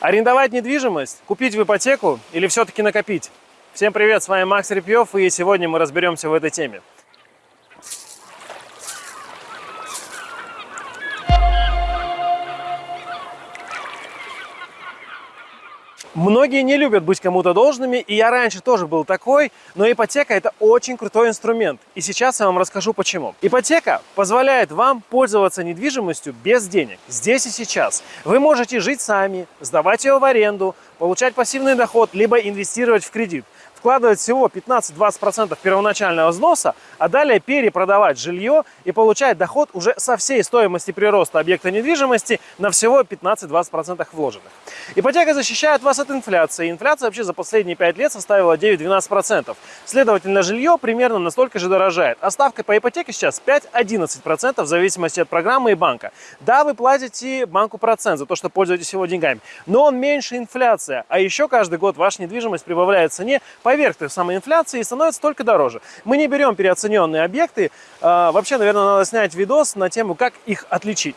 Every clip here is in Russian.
Арендовать недвижимость, купить в ипотеку или все-таки накопить? Всем привет, с вами Макс Репьев, и сегодня мы разберемся в этой теме. Многие не любят быть кому-то должными, и я раньше тоже был такой, но ипотека это очень крутой инструмент, и сейчас я вам расскажу почему. Ипотека позволяет вам пользоваться недвижимостью без денег, здесь и сейчас. Вы можете жить сами, сдавать ее в аренду, получать пассивный доход, либо инвестировать в кредит вкладывать всего 15-20% первоначального взноса, а далее перепродавать жилье и получать доход уже со всей стоимости прироста объекта недвижимости на всего 15-20% вложенных. Ипотека защищает вас от инфляции. Инфляция вообще за последние 5 лет составила 9-12%. Следовательно, жилье примерно настолько же дорожает. А ставка по ипотеке сейчас 5-11% в зависимости от программы и банка. Да, вы платите банку процент за то, что пользуетесь его деньгами, но он меньше инфляция. А еще каждый год ваша недвижимость прибавляет в цене поверх той самой инфляции и становится только дороже. Мы не берем переоцененные объекты. А, вообще, наверное, надо снять видос на тему, как их отличить.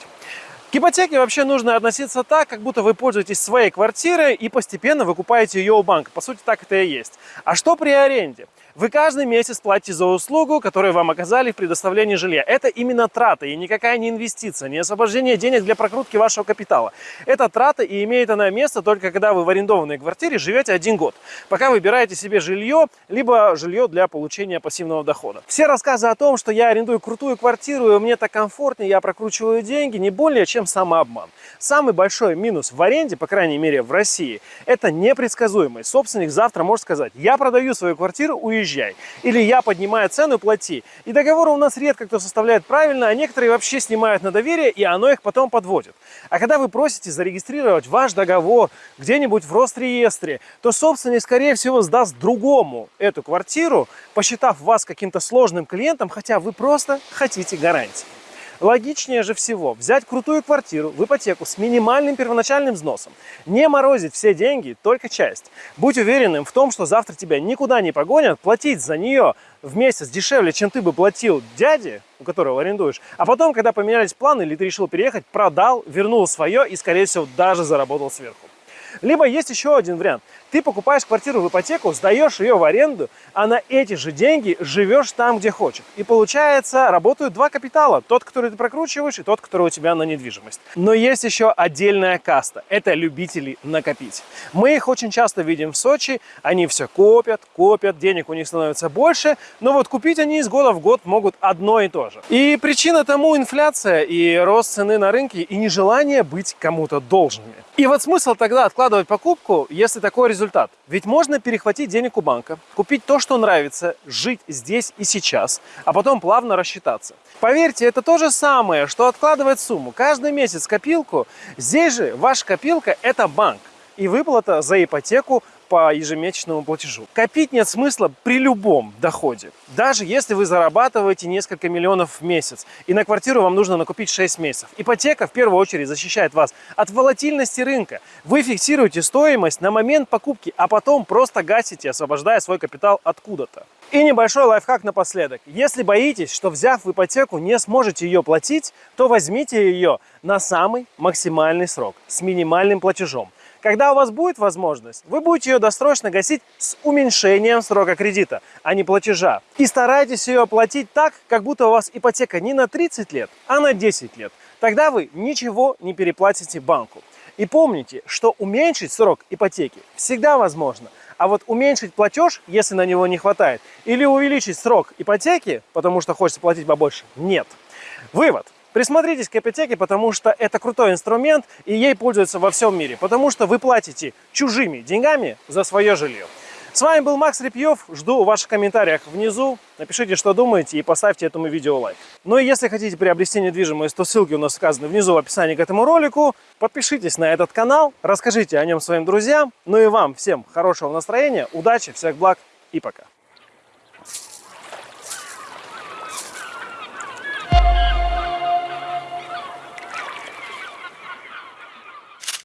К ипотеке вообще нужно относиться так, как будто вы пользуетесь своей квартирой и постепенно выкупаете ее у банка. По сути, так это и есть. А что при аренде? Вы каждый месяц платите за услугу, которую вам оказали в предоставлении жилья. Это именно трата и никакая не инвестиция, не освобождение денег для прокрутки вашего капитала. Это трата и имеет она место только когда вы в арендованной квартире живете один год, пока выбираете себе жилье, либо жилье для получения пассивного дохода. Все рассказы о том, что я арендую крутую квартиру и мне так комфортнее, я прокручиваю деньги, не более чем самообман. Самый большой минус в аренде, по крайней мере в России, это непредсказуемость. Собственник завтра может сказать, я продаю свою квартиру, уезжаю уезжай. Или я поднимаю цену, плати. И договоры у нас редко кто составляет правильно, а некоторые вообще снимают на доверие, и оно их потом подводит. А когда вы просите зарегистрировать ваш договор где-нибудь в Росреестре, то собственник, скорее всего, сдаст другому эту квартиру, посчитав вас каким-то сложным клиентом, хотя вы просто хотите гарантии. Логичнее же всего взять крутую квартиру в ипотеку с минимальным первоначальным взносом, не морозить все деньги, только часть. Будь уверенным в том, что завтра тебя никуда не погонят, платить за нее в месяц дешевле, чем ты бы платил дяде, у которого арендуешь, а потом, когда поменялись планы или ты решил переехать, продал, вернул свое и, скорее всего, даже заработал сверху. Либо есть еще один вариант. Ты покупаешь квартиру в ипотеку, сдаешь ее в аренду, а на эти же деньги живешь там, где хочешь. И получается, работают два капитала. Тот, который ты прокручиваешь, и тот, который у тебя на недвижимость. Но есть еще отдельная каста. Это любители накопить. Мы их очень часто видим в Сочи. Они все копят, копят, денег у них становится больше. Но вот купить они из года в год могут одно и то же. И причина тому инфляция и рост цены на рынке и нежелание быть кому-то должными. И вот смысл тогда откладывать покупку, если такой результат. Ведь можно перехватить денег у банка, купить то, что нравится, жить здесь и сейчас, а потом плавно рассчитаться. Поверьте, это то же самое, что откладывать сумму. Каждый месяц копилку. Здесь же ваша копилка – это банк и выплата за ипотеку по ежемесячному платежу. Копить нет смысла при любом доходе. Даже если вы зарабатываете несколько миллионов в месяц, и на квартиру вам нужно накупить 6 месяцев. Ипотека в первую очередь защищает вас от волатильности рынка. Вы фиксируете стоимость на момент покупки, а потом просто гасите, освобождая свой капитал откуда-то. И небольшой лайфхак напоследок. Если боитесь, что взяв в ипотеку не сможете ее платить, то возьмите ее на самый максимальный срок с минимальным платежом. Когда у вас будет возможность, вы будете ее досрочно гасить с уменьшением срока кредита, а не платежа. И старайтесь ее оплатить так, как будто у вас ипотека не на 30 лет, а на 10 лет. Тогда вы ничего не переплатите банку. И помните, что уменьшить срок ипотеки всегда возможно. А вот уменьшить платеж, если на него не хватает, или увеличить срок ипотеки, потому что хочется платить побольше, нет. Вывод. Присмотритесь к ипотеке, потому что это крутой инструмент, и ей пользуются во всем мире, потому что вы платите чужими деньгами за свое жилье. С вами был Макс Репьев, жду ваших комментариях внизу, напишите, что думаете и поставьте этому видео лайк. Ну и если хотите приобрести недвижимость, то ссылки у нас указаны внизу в описании к этому ролику. Подпишитесь на этот канал, расскажите о нем своим друзьям. Ну и вам всем хорошего настроения, удачи, всех благ и пока.